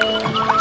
Música